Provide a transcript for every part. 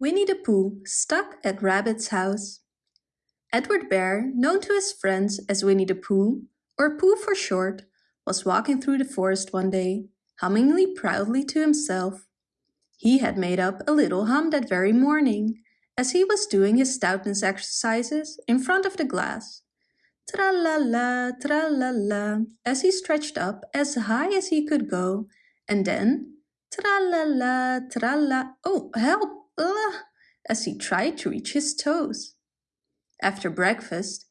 Winnie the Pooh stuck at Rabbit's house. Edward Bear, known to his friends as Winnie the Pooh, or Pooh for short, was walking through the forest one day, hummingly proudly to himself. He had made up a little hum that very morning, as he was doing his stoutness exercises in front of the glass. Tra-la-la, tra-la-la, as he stretched up as high as he could go, and then tra-la-la, tra-la, oh help, uh, as he tried to reach his toes. After breakfast,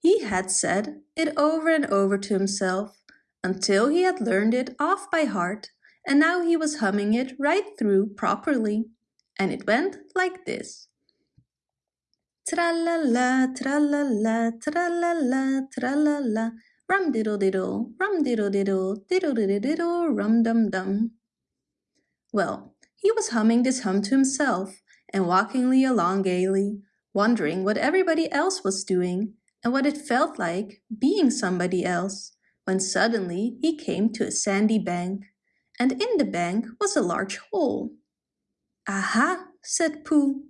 he had said it over and over to himself until he had learned it off by heart and now he was humming it right through properly. And it went like this. Tra-la-la, tra-la-la, tra-la-la, tra-la-la, rum-diddle-diddle, rum-diddle-diddle, diddle-diddle-diddle, rum-dum-dum. Well, he was humming this hum to himself and walkingly along gaily, wondering what everybody else was doing and what it felt like being somebody else, when suddenly he came to a sandy bank, and in the bank was a large hole. Aha, said Pooh,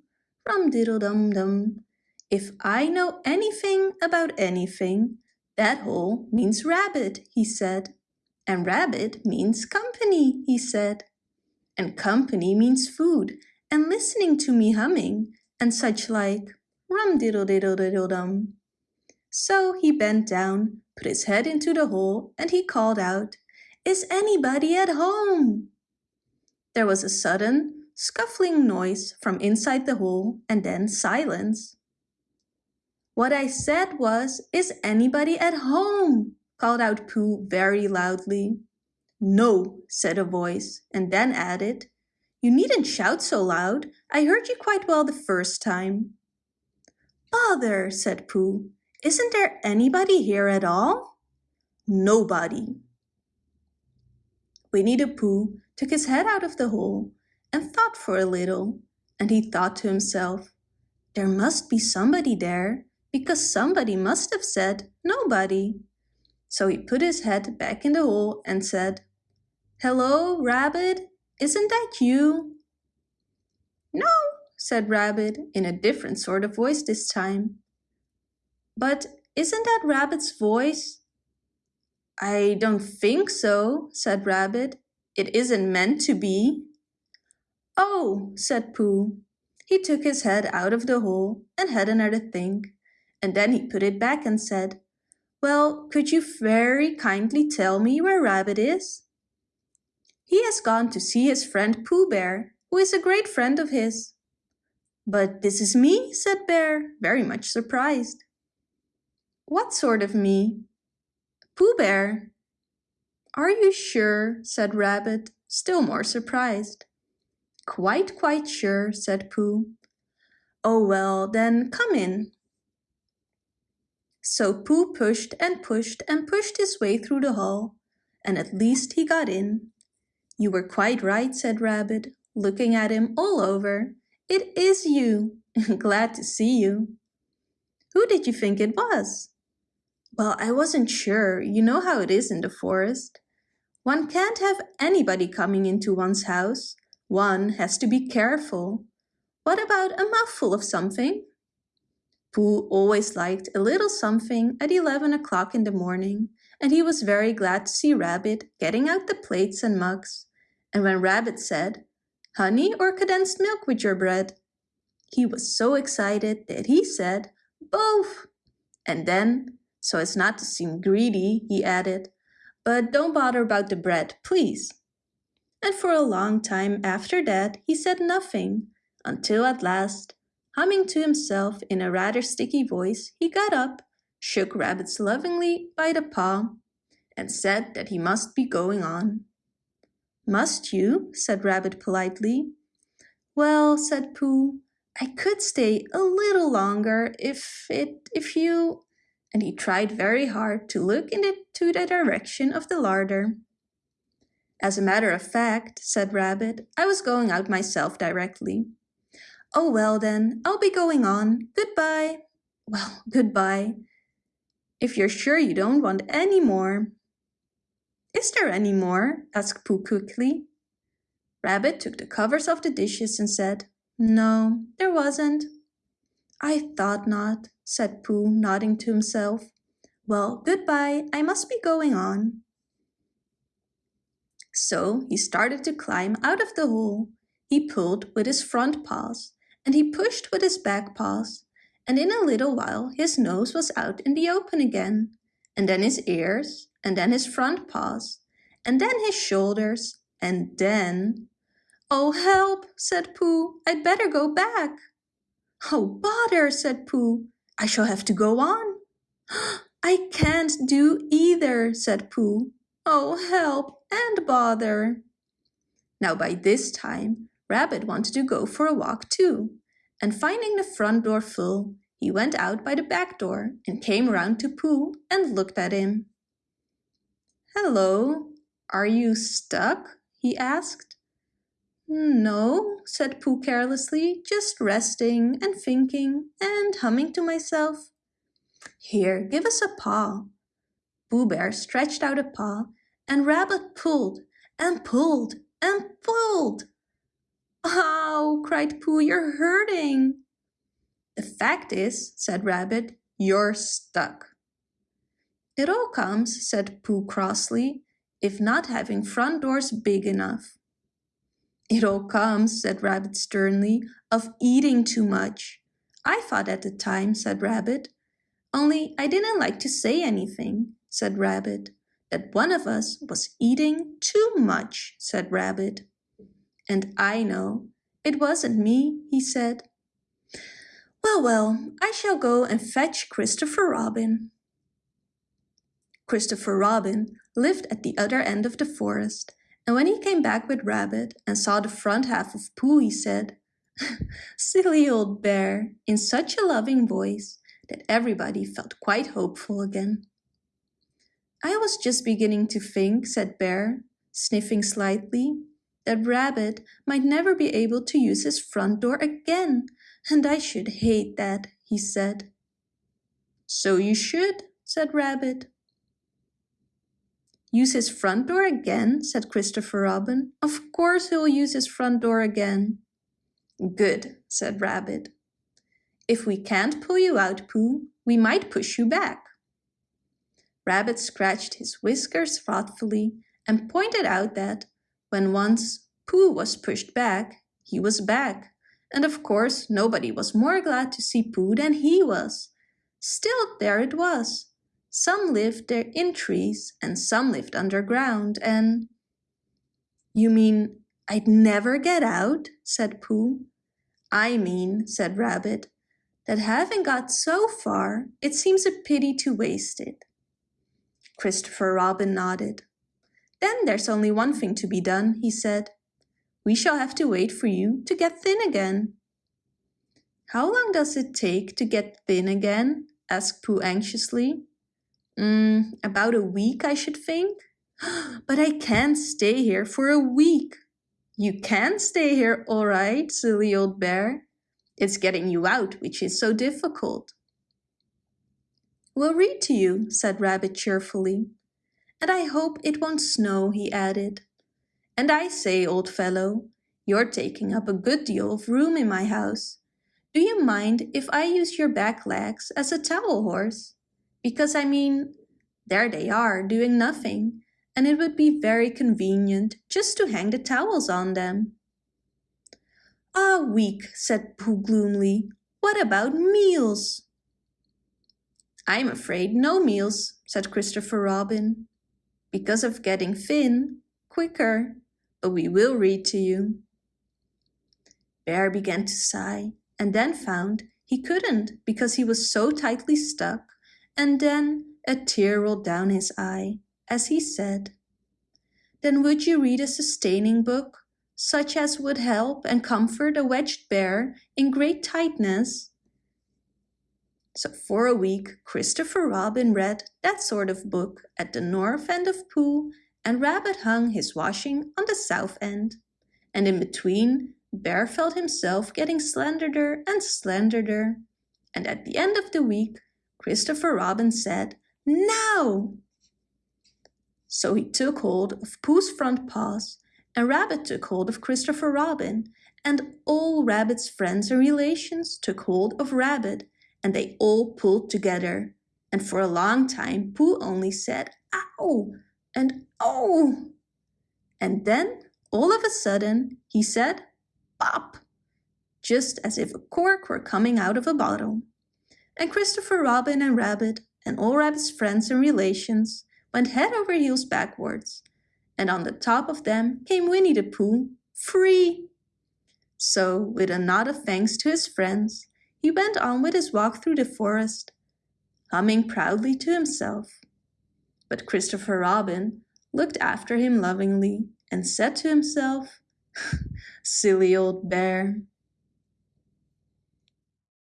rum-diddle-dum-dum. If I know anything about anything, that hole means rabbit, he said. And rabbit means company, he said. And company means food and listening to me humming and such like rum-diddle-diddle-diddle-dum. So he bent down, put his head into the hole, and he called out, Is anybody at home? There was a sudden, scuffling noise from inside the hole, and then silence. What I said was, Is anybody at home? called out Pooh very loudly. No, said a voice, and then added, You needn't shout so loud. I heard you quite well the first time. Bother, said Pooh. Isn't there anybody here at all? Nobody. Winnie the Pooh took his head out of the hole and thought for a little, and he thought to himself, there must be somebody there, because somebody must have said nobody. So he put his head back in the hole and said, Hello, Rabbit, isn't that you? No, said Rabbit in a different sort of voice this time. But isn't that Rabbit's voice? I don't think so, said Rabbit. It isn't meant to be. Oh, said Pooh. He took his head out of the hole and had another think, and then he put it back and said, Well, could you very kindly tell me where Rabbit is? He has gone to see his friend Pooh Bear, who is a great friend of his. But this is me, said Bear, very much surprised. What sort of me? Pooh Bear. Are you sure? said Rabbit, still more surprised. Quite, quite sure, said Pooh. Oh well, then come in. So Pooh pushed and pushed and pushed his way through the hall, and at least he got in. You were quite right, said Rabbit, looking at him all over. It is you. Glad to see you. Who did you think it was? Well, I wasn't sure. You know how it is in the forest. One can't have anybody coming into one's house. One has to be careful. What about a mouthful of something? Pooh always liked a little something at 11 o'clock in the morning, and he was very glad to see Rabbit getting out the plates and mugs. And when Rabbit said, honey or condensed milk with your bread? He was so excited that he said, both. And then so as not to seem greedy, he added, But don't bother about the bread, please. And for a long time after that he said nothing, until at last, humming to himself in a rather sticky voice, he got up, shook Rabbits lovingly by the paw, and said that he must be going on. Must you? said Rabbit politely. Well, said Pooh, I could stay a little longer if it, if you, and he tried very hard to look into the direction of the larder. As a matter of fact, said Rabbit, I was going out myself directly. Oh well then, I'll be going on. Goodbye. Well, goodbye. If you're sure you don't want any more. Is there any more? asked Pooh quickly. Rabbit took the covers off the dishes and said, No, there wasn't. I thought not, said Pooh, nodding to himself. Well, goodbye, I must be going on. So he started to climb out of the hole. He pulled with his front paws, and he pushed with his back paws, and in a little while his nose was out in the open again, and then his ears, and then his front paws, and then his shoulders, and then... Oh, help, said Pooh, I'd better go back. Oh, bother, said Pooh, I shall have to go on. I can't do either, said Pooh. Oh, help and bother. Now by this time, Rabbit wanted to go for a walk too, and finding the front door full, he went out by the back door and came round to Pooh and looked at him. Hello, are you stuck? he asked. No, said Pooh carelessly, just resting and thinking and humming to myself. Here, give us a paw. Pooh Bear stretched out a paw and Rabbit pulled and pulled and pulled. Ow, cried Pooh, you're hurting. The fact is, said Rabbit, you're stuck. It all comes, said Pooh crossly, if not having front doors big enough. It all comes, said Rabbit sternly, of eating too much. I thought at the time, said Rabbit. Only I didn't like to say anything, said Rabbit. That one of us was eating too much, said Rabbit. And I know. It wasn't me, he said. Well, well, I shall go and fetch Christopher Robin. Christopher Robin lived at the other end of the forest, and when he came back with Rabbit and saw the front half of Pooh, he said, Silly old bear, in such a loving voice that everybody felt quite hopeful again. I was just beginning to think, said Bear, sniffing slightly, that Rabbit might never be able to use his front door again, and I should hate that, he said. So you should, said Rabbit. Use his front door again, said Christopher Robin. Of course he'll use his front door again. Good, said Rabbit. If we can't pull you out, Pooh, we might push you back. Rabbit scratched his whiskers thoughtfully and pointed out that when once Pooh was pushed back, he was back. And of course, nobody was more glad to see Pooh than he was. Still, there it was. Some lived there in trees and some lived underground and... You mean I'd never get out? said Pooh. I mean, said Rabbit, that having got so far, it seems a pity to waste it. Christopher Robin nodded. Then there's only one thing to be done, he said. We shall have to wait for you to get thin again. How long does it take to get thin again? asked Pooh anxiously. Mm, about a week, I should think. But I can't stay here for a week. You can stay here, all right, silly old bear. It's getting you out which is so difficult. We'll read to you, said Rabbit cheerfully. And I hope it won't snow, he added. And I say, old fellow, you're taking up a good deal of room in my house. Do you mind if I use your back legs as a towel horse? Because I mean, there they are doing nothing, and it would be very convenient just to hang the towels on them. Ah, weak, said Pooh gloomily. What about meals? I'm afraid no meals, said Christopher Robin because of getting thin, quicker, but we will read to you. Bear began to sigh and then found he couldn't because he was so tightly stuck and then a tear rolled down his eye as he said, Then would you read a sustaining book, such as would help and comfort a wedged bear in great tightness so for a week, Christopher Robin read that sort of book at the north end of Pooh and Rabbit hung his washing on the south end. And in between, Bear felt himself getting slenderer and slenderer. And at the end of the week, Christopher Robin said, Now! So he took hold of Pooh's front paws, and Rabbit took hold of Christopher Robin, and all Rabbit's friends and relations took hold of Rabbit and they all pulled together. And for a long time Pooh only said, ow, and oh. And then, all of a sudden, he said, pop, just as if a cork were coming out of a bottle. And Christopher Robin and Rabbit and all Rabbit's friends and relations went head over heels backwards. And on the top of them came Winnie the Pooh, free. So, with a nod of thanks to his friends, he went on with his walk through the forest, humming proudly to himself. But Christopher Robin looked after him lovingly and said to himself, Silly old bear.